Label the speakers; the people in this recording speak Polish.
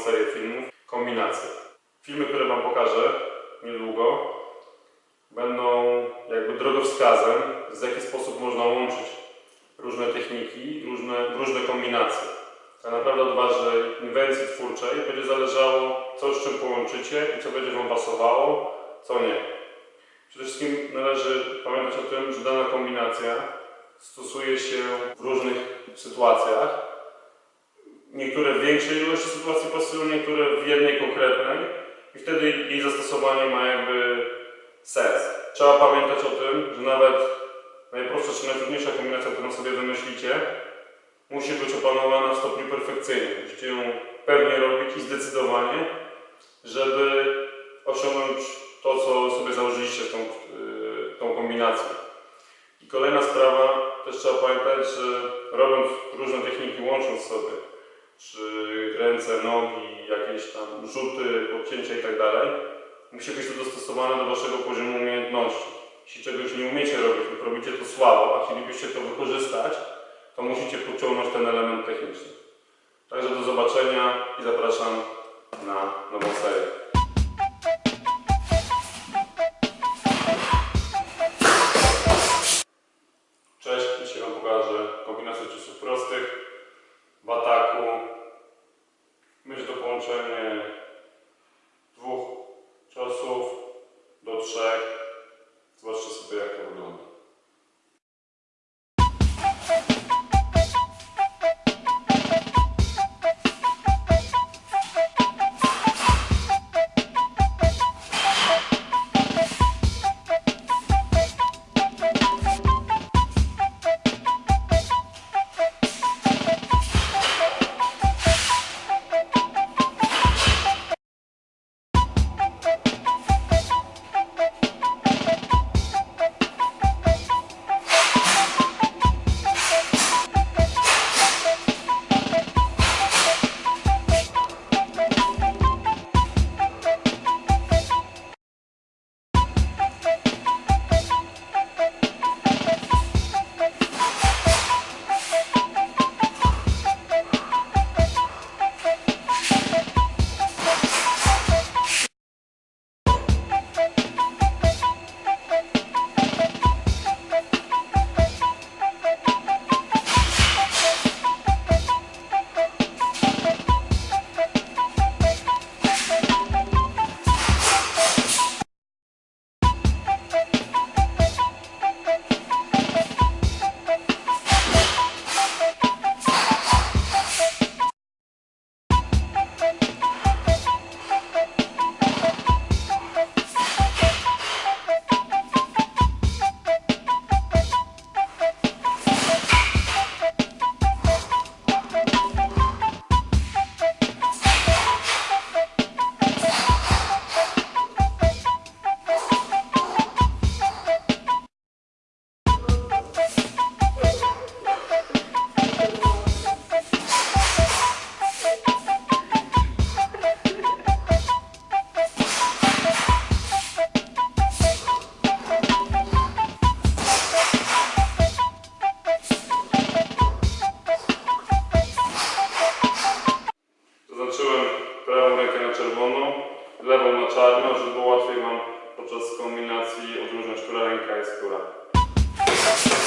Speaker 1: serię filmów Kombinacje. Filmy, które Wam pokażę niedługo, będą jakby drogowskazem, w jaki sposób można łączyć różne techniki, różne, różne kombinacje. Tak naprawdę od Waszej inwencji twórczej będzie zależało, co z czym połączycie i co będzie Wam pasowało, co nie. Przede wszystkim należy pamiętać o tym, że dana kombinacja stosuje się w różnych sytuacjach. Niektóre w większej ilości sytuacji pasują, niektóre w jednej konkretnej i wtedy jej zastosowanie ma jakby sens. Trzeba pamiętać o tym, że nawet najprostsza czy najtrudniejsza kombinacja, którą sobie wymyślicie, musi być opanowana w stopniu perfekcyjnym. Musicie ją pewnie robić i zdecydowanie, żeby osiągnąć to, co sobie założyliście tą, tą kombinacją. I kolejna sprawa, też trzeba pamiętać, że robiąc różne techniki, łącząc sobie, czy ręce, nogi, jakieś tam rzuty, podcięcia i tak musi być to dostosowane do Waszego poziomu umiejętności. Jeśli czegoś nie umiecie robić lub robicie to słabo, a chcielibyście to wykorzystać, to musicie podciągnąć ten element techniczny. Także do zobaczenia i zapraszam na nową serię. Cześć, dzisiaj Wam pokażę kombinację ciosów prostych w ataku. podczas kombinacji odróżniać, która ręka jest która.